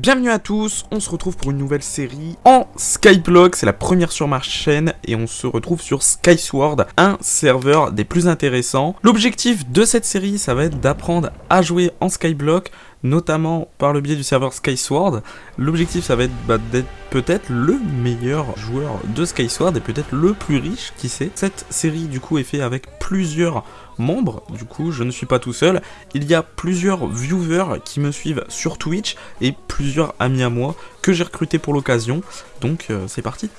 Bienvenue à tous, on se retrouve pour une nouvelle série en Skyblock, c'est la première sur ma chaîne et on se retrouve sur Skysword, un serveur des plus intéressants. L'objectif de cette série, ça va être d'apprendre à jouer en Skyblock, notamment par le biais du serveur Skysword. L'objectif, ça va être bah, d'être peut-être le meilleur joueur de Skysword et peut-être le plus riche, qui sait. Cette série, du coup, est faite avec plusieurs membres, du coup je ne suis pas tout seul, il y a plusieurs viewers qui me suivent sur Twitch et plusieurs amis à moi que j'ai recrutés pour l'occasion, donc euh, c'est parti.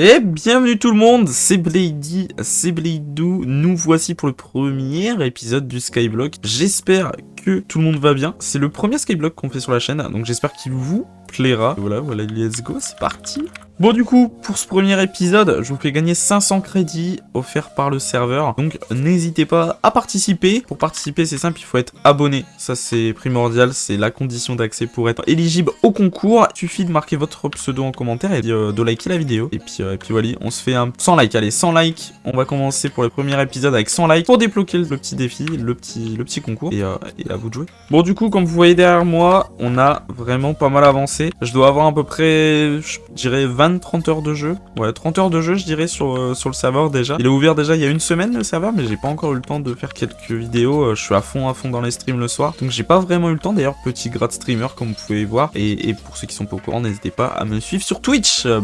Et bienvenue tout le monde, c'est Blady, c'est Bladou, nous voici pour le premier épisode du Skyblock. J'espère que tout le monde va bien, c'est le premier Skyblock qu'on fait sur la chaîne, donc j'espère qu'il vous plaira. Voilà, voilà, let's go, c'est parti Bon du coup, pour ce premier épisode, je vous fais gagner 500 crédits offerts par le serveur. Donc n'hésitez pas à participer. Pour participer, c'est simple, il faut être abonné. Ça c'est primordial, c'est la condition d'accès pour être éligible au concours. Il suffit de marquer votre pseudo en commentaire et euh, de liker la vidéo. Et puis, euh, et puis voilà, on se fait un 100 likes. Allez, 100 likes, on va commencer pour le premier épisode avec 100 likes pour débloquer le petit défi, le petit, le petit concours. Euh, et à vous de jouer. Bon du coup, comme vous voyez derrière moi, on a vraiment pas mal avancé. Je dois avoir à peu près, je dirais 20 30 heures de jeu. Ouais, 30 heures de jeu, je dirais, sur, euh, sur le serveur déjà. Il est ouvert déjà il y a une semaine, le serveur, mais j'ai pas encore eu le temps de faire quelques vidéos. Euh, je suis à fond, à fond dans les streams le soir. Donc j'ai pas vraiment eu le temps. D'ailleurs, petit grade streamer, comme vous pouvez voir. Et, pour ceux qui sont pas au courant, n'hésitez pas à me suivre sur Twitch. Euh,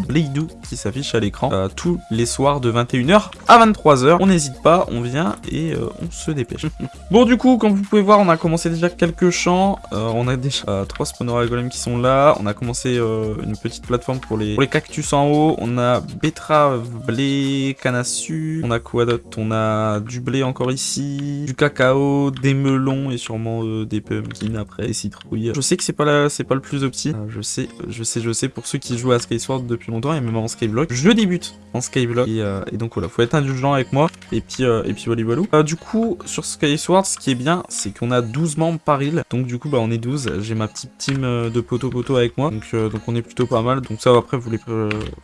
qui s'affiche à l'écran tous les soirs de 21h à 23h. On n'hésite pas, on vient et on se dépêche. bon, du coup, comme vous pouvez voir, on a commencé déjà quelques champs. on a déjà trois spawners à golem qui sont là. On a commencé une petite plateforme pour les, pour les cactus en haut, on a betterave, blé, canne à sucre, on a quoi d'autre? On a du blé encore ici, du cacao, des melons et sûrement euh, des pumpkins après, des citrouilles. Je sais que c'est pas la, c'est pas le plus opti. Euh, je sais, je sais, je sais, pour ceux qui jouent à Skysword depuis longtemps et même en Skyblock, je débute en Skyblock et, euh, et donc voilà, faut être indulgent avec moi et puis, et puis voilà, du coup, sur Skysword, ce qui est bien, c'est qu'on a 12 membres par île, donc du coup, bah on est 12, j'ai ma petite team de poteau-poteau avec moi, donc, donc on est plutôt pas mal, donc ça après vous les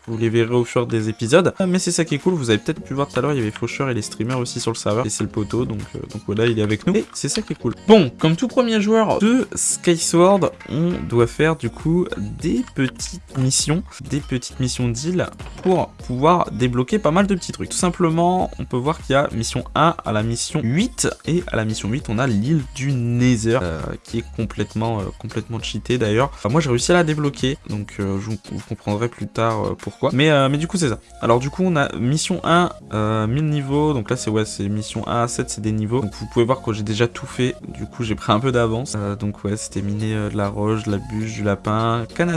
vous les verrez au fur des épisodes. Mais c'est ça qui est cool, vous avez peut-être pu voir tout à l'heure, il y avait Faucheur et les streamers aussi sur le serveur. Et c'est le poteau, donc, euh, donc voilà, il est avec nous. Et c'est ça qui est cool. Bon, comme tout premier joueur de Skysword, on doit faire du coup des petites missions, des petites missions d'île pour pouvoir débloquer pas mal de petits trucs. Tout simplement, on peut voir qu'il y a mission 1 à la mission 8, et à la mission 8, on a l'île du Nether, euh, qui est complètement, euh, complètement cheaté d'ailleurs. moi, j'ai réussi à la débloquer, donc je vous comprendrez plus tard euh, pourquoi. Mais, euh, mais du coup, c'est ça. Alors du coup, on a mission 1, 1000 euh, niveaux. Donc là, c'est ouais, c'est mission 1 à 7, c'est des niveaux. Donc vous pouvez voir que j'ai déjà tout fait. Du coup, j'ai pris un peu d'avance. donc ouais, c'était miner de la roche, de la bûche, du lapin, canne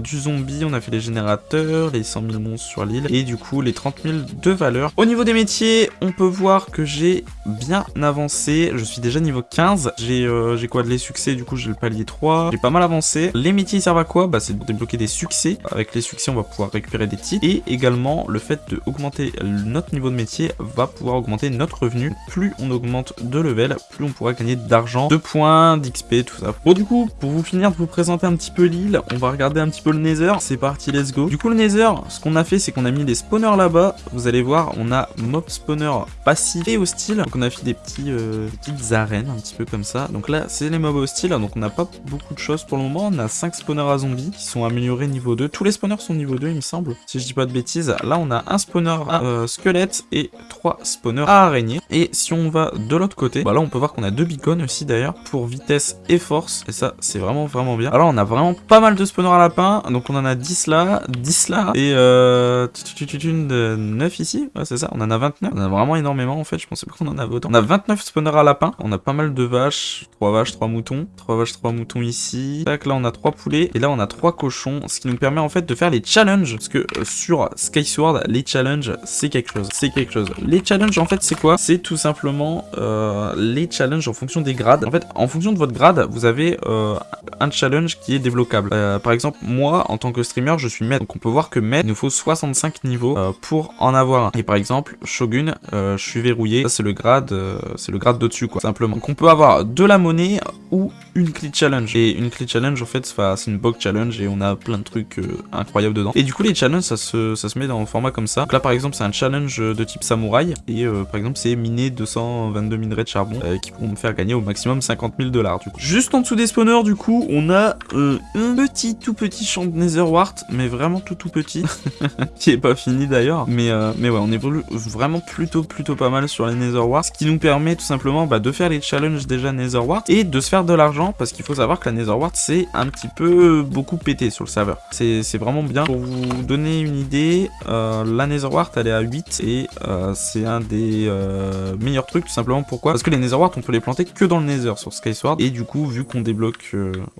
du zombie. On a fait les générateurs, les 100 000 monstres sur l'île. Et du coup, les 30 000 de valeur. Au niveau des métiers, on peut voir que j'ai bien avancé. Je suis déjà niveau 15. J'ai j'ai quoi de les succès, du coup, j'ai le palier 3. J'ai pas mal avancé. Les métiers servent à quoi? Bah, c'est de débloquer des succès. Avec les succès, on va pouvoir récupérer des titres. Et également, le fait d'augmenter notre niveau de métier va pouvoir augmenter notre revenu. Plus on augmente de level, plus on pourra gagner d'argent, de points, d'XP, tout ça. Bon, du coup, pour vous finir de vous présenter un petit peu l'île, on va regarder un petit peu le Nether. C'est parti, let's go. Du coup, le Nether, ce qu'on a fait, c'est qu'on a mis des spawners là-bas. Vous allez voir, on a mob spawner passif et hostile. Donc, on a fait des petits, euh, petites arènes, un petit peu comme ça. Donc là, c'est les mobs hostiles. Donc, on n'a pas beaucoup de choses pour le moment. On a 5 spawners à zombies qui sont améliorés niveau 2. Tous les spawners sont niveau 2, il me semble, si je dis pas de bêtises. Là, on a un spawner à euh, squelette et trois spawners à araignée. Et si on va de l'autre côté, bah là, on peut voir qu'on a deux beacons aussi d'ailleurs pour vitesse et force. Et ça, c'est vraiment, vraiment bien. Alors, on a vraiment pas mal de spawners à lapin. Donc, on en a 10 là, 10 là et euh, 9 ici. Ouais, c'est ça, on en a 29. On en a vraiment énormément en fait. Je pensais pas qu'on en avait autant. On a 29 spawners à lapin. On a pas mal de vaches. 3 vaches, 3 moutons. 3 vaches, 3 moutons ici. Tac, là, on a 3 poulets. Et là, on a 3 cochons. Ce qui nous permet en fait de faire les challenges. Parce que euh, sur Skysword, les challenges, c'est quelque chose. C'est quelque chose. Les challenges, en fait, c'est quoi? C'est tout simplement euh, les challenges en fonction des grades. En fait, en fonction de votre grade, vous avez euh, un challenge qui est débloquable. par exemple, moi, en tant que streamer, je suis maître. Donc, on peut voir que maître, il nous faut 65 niveaux pour en avoir un. Et par exemple, Shogun, je suis verrouillé. Ça, c'est le grade c'est le grade de-dessus, quoi, simplement. Donc, on peut avoir de la monnaie ou une clé challenge. Et une clé challenge, en fait, c'est une box challenge et on a plein de trucs incroyables dedans. Et du coup, les challenges, ça se, ça se met dans le format comme ça. Donc là, par exemple, c'est un challenge de type samouraï. Et euh, par exemple, c'est miner 222 minerais de charbon euh, qui pourront me faire gagner au maximum 50 000 dollars. Du coup. Juste en dessous des spawners, du coup, on a euh, un petit, tout petit champ de Netherwart, mais vraiment tout, tout petit, qui est pas fini d'ailleurs. Mais, mais ouais, on est vraiment plutôt, plutôt pas mal sur les Netherwart, ce qui nous permet tout simplement bah, de faire les challenges déjà Netherwart et de se faire de l'argent, parce qu'il faut savoir que la Netherwart, c'est un petit peu beaucoup pété sur le serveur. C'est vraiment bien. Pour vous donner une idée, euh, la Netherwart, elle est à 8 et euh, c'est un des euh, meilleurs trucs, tout simplement. Pourquoi? Parce que les Netherwart, on peut les planter que dans le Nether sur Skysword. Et du coup, vu qu'on débloque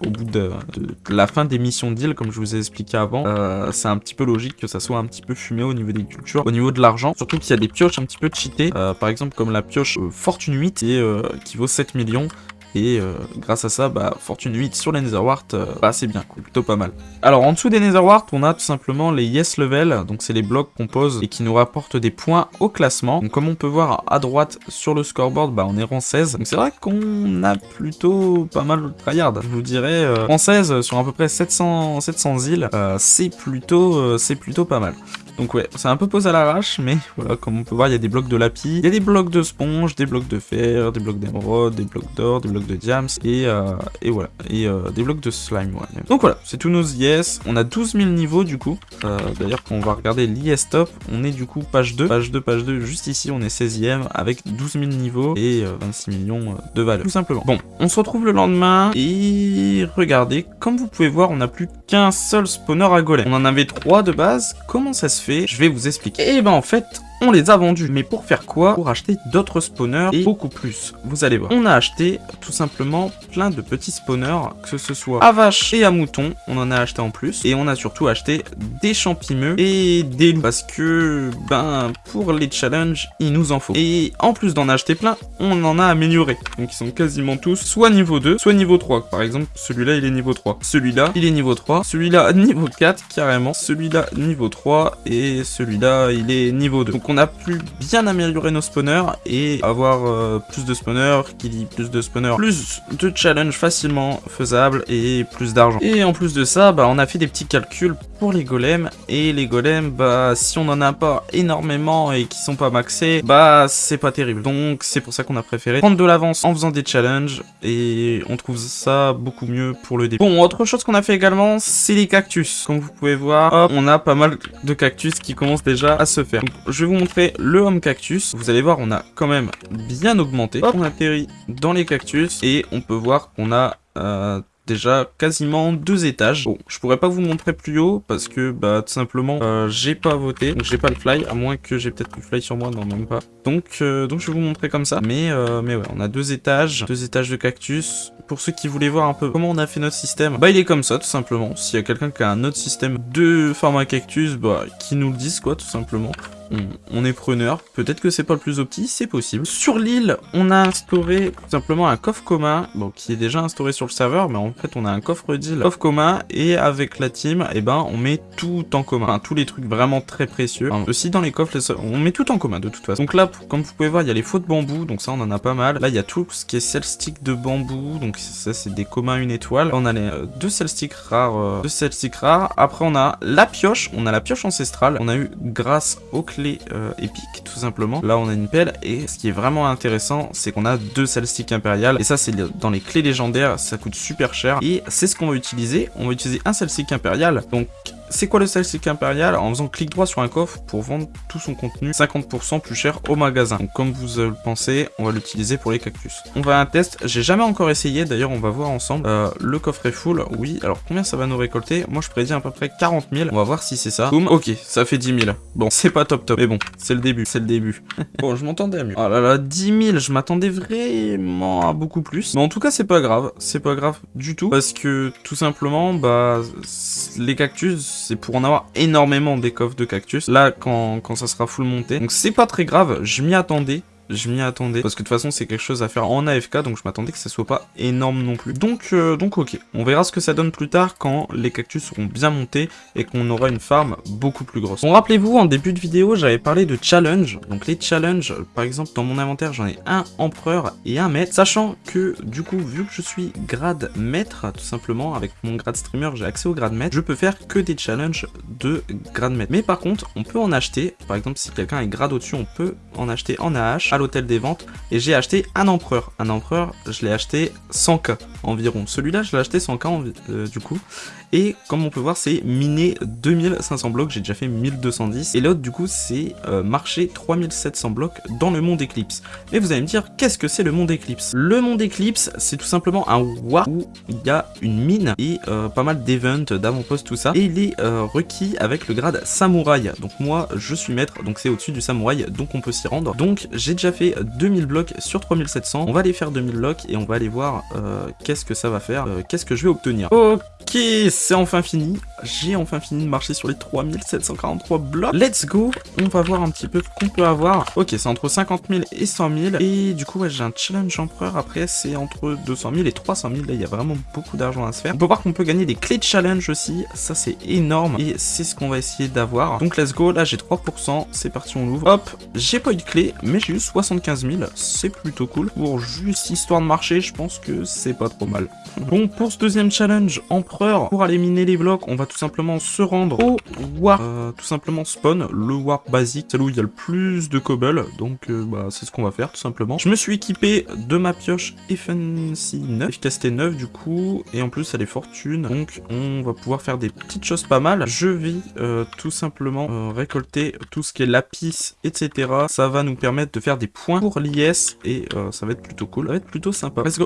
au bout de, la fin des missions d'île, comme je vous ai expliqué avant, c'est un petit peu logique que ça soit un petit peu fumé au niveau des cultures, au niveau de l'argent. Surtout qu'il y a des pioches un petit peu cheatées. par exemple, comme la pioche Fortune 8 et, qui vaut 7 millions. Et euh, grâce à ça, bah, Fortune 8 sur les Netherwart, euh, bah, c'est bien, plutôt pas mal. Alors en dessous des Netherwart, on a tout simplement les Yes Level, donc c'est les blocs qu'on pose et qui nous rapportent des points au classement. Donc comme on peut voir à droite sur le scoreboard, bah, on est rang 16. Donc c'est vrai qu'on a plutôt pas mal de tryhard. Je vous dirais, euh, rang 16 sur à peu près 700, 700 îles, c'est plutôt, c'est plutôt pas mal. Donc ouais, c'est un peu posé à l'arrache, mais voilà, comme on peut voir, il y a des blocs de lapis, il y a des blocs de sponge, des blocs de fer, des blocs d'émeraude, des blocs d'or, des blocs de diams, et, euh, et voilà, et euh, des blocs de slime. Donc voilà, c'est tous nos IS, on a 12 000 niveaux du coup, euh, d'ailleurs quand on va regarder l'IS top, on est du coup page 2, page 2, page 2, juste ici, on est 16ème, avec 12 000 niveaux et 26 millions de valeur, tout simplement. Bon, on se retrouve le lendemain, et regardez, comme vous pouvez voir, on n'a plus qu'un seul spawner à golem. On en avait trois de base, comment ça se fait? Je vais vous expliquer. Et eh ben en fait, on les a vendus. Mais pour faire quoi Pour acheter d'autres spawners et beaucoup plus. Vous allez voir. On a acheté tout simplement plein de petits spawners, que ce soit à vache et à mouton. On en a acheté en plus. Et on a surtout acheté des champimeux et des loups. Parce que, ben, pour les challenges, il nous en faut. Et en plus d'en acheter plein, on en a amélioré. Donc ils sont quasiment tous soit niveau 2, soit niveau 3. Par exemple, celui-là, il est niveau 3. Celui-là, il est niveau 3. Celui-là, niveau 4, carrément. Celui-là, niveau 3. Et celui-là, il est niveau 2 on a pu bien améliorer nos spawners et avoir euh, plus de spawners, qui dit plus de spawners, plus de challenges facilement faisables et plus d'argent. Et en plus de ça, bah, on a fait des petits calculs pour les golems, et les golems, bah, si on en a pas énormément et qui sont pas maxés, bah, c'est pas terrible. Donc, c'est pour ça qu'on a préféré prendre de l'avance en faisant des challenges, et on trouve ça beaucoup mieux pour le début. Bon, autre chose qu'on a fait également, c'est les cactus. Comme vous pouvez voir, on a pas mal de cactus qui commencent déjà à se faire. je vais vous montrer le home cactus. Vous allez voir, on a quand même bien augmenté. on atterrit dans les cactus, et on peut voir qu'on a... Euh, déjà quasiment deux étages. Bon, je pourrais pas vous montrer plus haut parce que bah tout simplement euh, j'ai pas voté, donc j'ai pas le fly, à moins que j'ai peut-être le fly sur moi, non pas. Donc euh, donc je vais vous montrer comme ça. Mais euh, mais ouais, on a deux étages, deux étages de cactus. Pour ceux qui voulaient voir un peu comment on a fait notre système, bah il est comme ça tout simplement. S'il y a quelqu'un qui a un autre système de format cactus, bah qui nous le dise quoi tout simplement on, est preneur. Peut-être que c'est pas le plus opti, c'est possible. Sur l'île, on a instauré tout simplement un coffre commun, bon, qui est déjà instauré sur le serveur, mais en fait, on a un coffre deal, coffre commun, et avec la team, eh ben, on met tout en commun. Tous les trucs vraiment très précieux. aussi, dans les coffres, on met tout en commun, de toute façon. Donc là, comme vous pouvez voir, il y a les faux de bambou, donc ça, on en a pas mal. Là, il y a tout ce qui est cell stick de bambou, donc ça, c'est des communs une étoile. on a les euh, deux cell sticks rares, euh, deux rares. Après, on a la pioche, on a la pioche ancestrale. On a eu, grâce au euh, épique tout simplement. Là on a une pelle et ce qui est vraiment intéressant c'est qu'on a deux stick impériales et ça c'est dans les clés légendaires ça coûte super cher et c'est ce qu'on va utiliser. On va utiliser un stick impérial donc c'est quoi le stick impérial En faisant clic droit sur un coffre pour vendre tout son contenu 50% plus cher au magasin. Donc comme vous le pensez, on va l'utiliser pour les cactus. On va un test, j'ai jamais encore essayé, d'ailleurs on va voir ensemble. Euh, le coffre est full, oui, alors combien ça va nous récolter Moi je prédis à peu près 40 000, on va voir si c'est ça. Boum, ok, ça fait 10 000. Bon, c'est pas top top, mais bon, c'est le début, c'est le début. bon, je m'entendais à mieux. Oh là là, 10 000, je m'attendais vraiment à beaucoup plus. Mais en tout cas, c'est pas grave, c'est pas grave du tout, parce que tout simplement, bah, les cactus, c'est pour en avoir énormément des coffres de cactus. Là, quand, quand ça sera full monté. Donc c'est pas très grave, je m'y attendais je m'y attendais. Parce que de toute façon, c'est quelque chose à faire en AFK, donc je m'attendais que ça soit pas énorme non plus. Donc, euh, donc ok, on verra ce que ça donne plus tard quand les cactus seront bien montés et qu'on aura une farm beaucoup plus grosse. Bon, rappelez-vous, en début de vidéo, j'avais parlé de challenge. Donc les challenges, par exemple, dans mon inventaire, j'en ai un empereur et un maître. Sachant que, du coup, vu que je suis grade maître, tout simplement, avec mon grade streamer, j'ai accès au grade maître, je peux faire que des challenges de grade maître. Mais par contre, on peut en acheter, par exemple, si quelqu'un est grade au-dessus, on peut en acheter en AH l'hôtel des ventes. Et j'ai acheté un empereur. Un empereur, je l'ai acheté 100k environ. Celui-là, je l'ai acheté 100k euh, du coup. Et comme on peut voir, c'est miné 2500 blocs, j'ai déjà fait 1210. Et l'autre, du coup, c'est euh, marché 3700 blocs dans le monde Eclipse. Mais vous allez me dire, qu'est-ce que c'est le monde Eclipse? Le monde Eclipse, c'est tout simplement un war où il y a une mine et euh, pas mal d'events, d'avant-poste, tout ça. Et il est requis avec le grade samouraï. Donc moi, je suis maître, donc c'est au-dessus du samouraï, donc on peut s'y rendre. Donc j'ai déjà fait 2000 blocs sur 3700. On va aller faire 2000 blocs et on va aller voir qu'est-ce que ça va faire, qu'est-ce que je vais obtenir. Ok, c'est enfin fini. J'ai enfin fini de marcher sur les 3743 blocs. Let's go On va voir un petit peu qu'on peut avoir. Ok, c'est entre 50 000 et 100 000. Et du coup, ouais, j'ai un challenge empereur. Après, c'est entre 200 000 et 300 000. Là, il y a vraiment beaucoup d'argent à se faire. On peut voir qu'on peut gagner des clés de challenge aussi. Ça, c'est énorme. Et c'est ce qu'on va essayer d'avoir. Donc, let's go. Là, j'ai 3%. C'est parti, on l'ouvre. Hop, j'ai pas eu de clé, mais j'ai eu 75 000. C'est plutôt cool. Pour juste histoire de marcher, je pense que c'est pas mal. Bon, pour ce deuxième challenge empereur, pour aller les blocs, on va tout simplement se rendre au warp, euh, tout simplement spawn, le warp basique, c'est où il y a le plus de cobble, donc euh, bah, c'est ce qu'on va faire tout simplement. Je me suis équipé de ma pioche Efficiency 9, efficacité 9 du coup, et en plus elle est fortune, donc on va pouvoir faire des petites choses pas mal. Je vais euh, tout simplement récolter tout ce qui est lapis, etc. Ça va nous permettre de faire des points pour l'IS, et ça va être plutôt cool, ça va être plutôt sympa. Let's go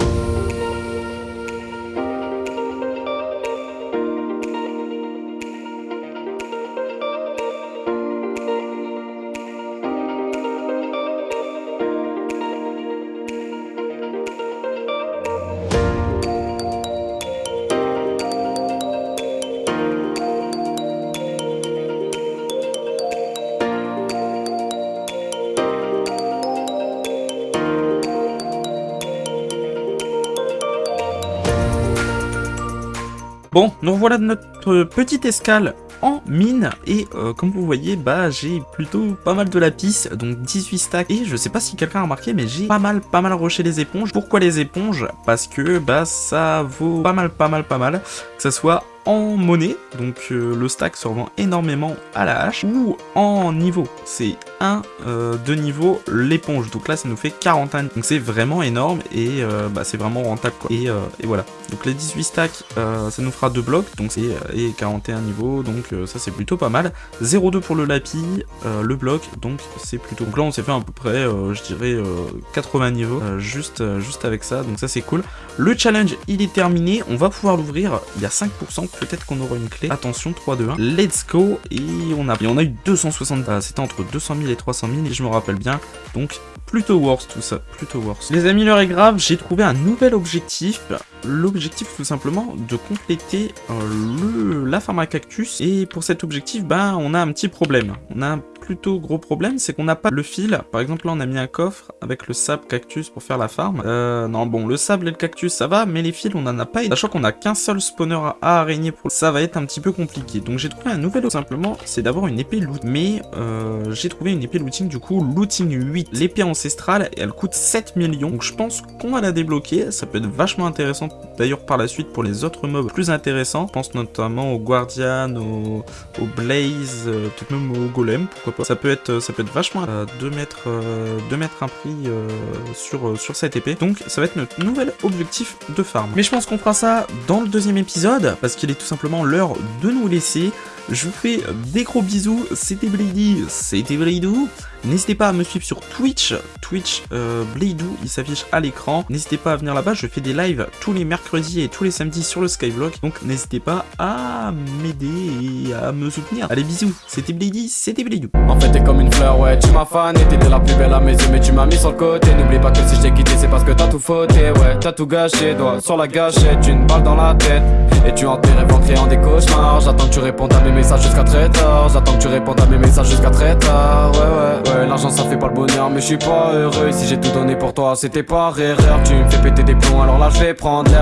Bon, nous voilà notre petite escale en mine. Et euh, comme vous voyez bah j'ai plutôt pas mal de lapis donc 18 stacks. Et je sais pas si quelqu'un a remarqué mais j'ai pas mal pas mal rushé les éponges. Pourquoi les éponges? Parce que bah ça vaut pas mal pas mal pas mal que ça soit en monnaie, donc euh, le stack se revend énormément à la hache, ou en niveau, c'est 1 euh, de niveau l'éponge, donc là ça nous fait 41, donc c'est vraiment énorme et euh, bah, c'est vraiment rentable quoi, et, et, voilà, donc les 18 stacks ça nous fera 2 blocs, donc c'est et 41 niveaux, donc ça c'est plutôt pas mal, 0,2 pour le lapis, le bloc, donc c'est plutôt, donc là on s'est fait à peu près, je dirais 80 niveaux, juste, juste avec ça, donc ça c'est cool, le challenge il est terminé, on va pouvoir l'ouvrir, il y a 5% peut-être qu'on aura une clé. Attention, 3, 2, 1. Let's go Et on a, on a eu 260. Ah, C'était entre 200 000 et 300 000, et je me rappelle bien. Donc, plutôt worse tout ça, plutôt worse. Les amis, l'heure est grave, j'ai trouvé un nouvel objectif. L'objectif, tout simplement, de compléter euh, la farm à cactus. Et pour cet objectif, ben, on a un petit problème. On a un plutôt gros problème, c'est qu'on n'a pas le fil. Par exemple, là, on a mis un coffre avec le sable cactus pour faire la farm. Euh, non, bon, le sable et le cactus, ça va, mais les fils, on en a pas. Sachant qu'on a qu'un seul spawner à araignée pour ça va être un petit peu compliqué. Donc, j'ai trouvé un nouvel, simplement, c'est d'avoir une épée loot. Mais euh, j'ai trouvé une épée looting, du coup, looting 8. L'épée ancestrale, elle coûte 7 millions. Je pense qu'on va la débloquer. Ça peut être vachement intéressant, d'ailleurs, par la suite, pour les autres mobs plus intéressants. Je pense notamment au Guardian, au, Blaze, euh, peut-être même au Golem, ça peut être, ça peut être vachement euh, de mettre, euh, mettre un prix euh, sur, sur cette épée. Donc ça va être notre nouvel objectif de farm. Mais je pense qu'on fera ça dans le deuxième épisode, parce qu'il est tout simplement l'heure de nous laisser. Je vous fais des gros bisous, c'était Blady, c'était Bladou. N'hésitez pas à me suivre sur Twitch, Twitch euh, il s'affiche à l'écran. N'hésitez pas à venir là-bas, je fais des lives tous les mercredis et tous les samedis sur le Skyblock. Donc n'hésitez pas à m'aider et à me soutenir. Allez bisous, c'était Blady, c'était Bladou. En fait t'es comme une fleur, ouais, tu m'as fan et t'étais la plus belle à mes yeux, mais tu m'as mis sur le côté. N'oublie pas que si je t'ai quitté, c'est parce que t'as tout fauté, ouais, t'as tout gâché, doigt sur la gâchette, une balle dans la tête. Et tu rêves en créant des cauchemars, j'attends que tu répondes à mes mes messages jusqu'à très tard. J'attends que tu répondes à mes messages jusqu'à très tard. Ouais, ouais, ouais, l'argent ça fait pas le bonheur, mais je suis pas heureux. Si j'ai tout donné pour toi, c'était pas erreur. Tu me fais péter des plombs, alors là je vais prendre l'air.